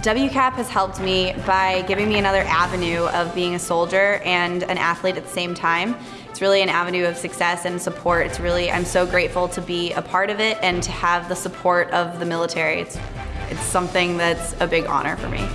WCAP has helped me by giving me another avenue of being a soldier and an athlete at the same time. It's really an avenue of success and support. It's really, I'm so grateful to be a part of it and to have the support of the military. It's, it's something that's a big honor for me.